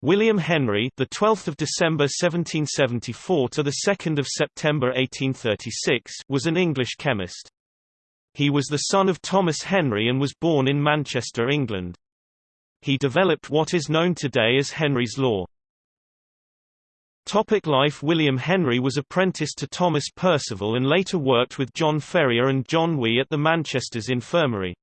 William Henry, the 12th of December 1774 to the 2nd of September 1836, was an English chemist. He was the son of Thomas Henry and was born in Manchester, England. He developed what is known today as Henry's law. Topic life William Henry was apprenticed to Thomas Percival and later worked with John Ferriar and John Wee at the Manchester's infirmary.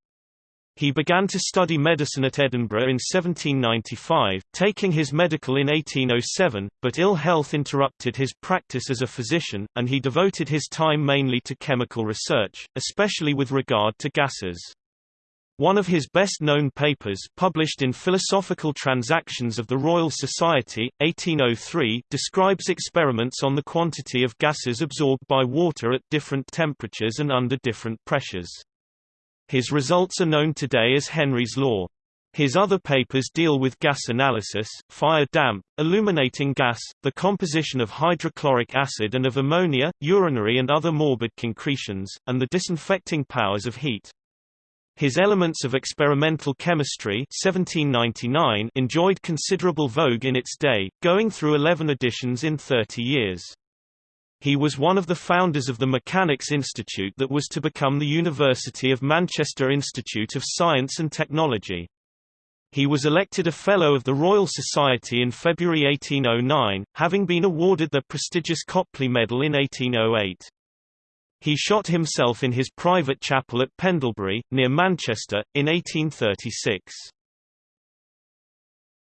He began to study medicine at Edinburgh in 1795, taking his medical in 1807, but ill health interrupted his practice as a physician, and he devoted his time mainly to chemical research, especially with regard to gases. One of his best-known papers published in Philosophical Transactions of the Royal Society, 1803, describes experiments on the quantity of gases absorbed by water at different temperatures and under different pressures. His results are known today as Henry's law. His other papers deal with gas analysis, fire-damp, illuminating gas, the composition of hydrochloric acid and of ammonia, urinary and other morbid concretions, and the disinfecting powers of heat. His Elements of Experimental Chemistry 1799 enjoyed considerable vogue in its day, going through 11 editions in 30 years. He was one of the founders of the Mechanics Institute that was to become the University of Manchester Institute of Science and Technology. He was elected a Fellow of the Royal Society in February 1809, having been awarded the prestigious Copley Medal in 1808. He shot himself in his private chapel at Pendlebury, near Manchester, in 1836.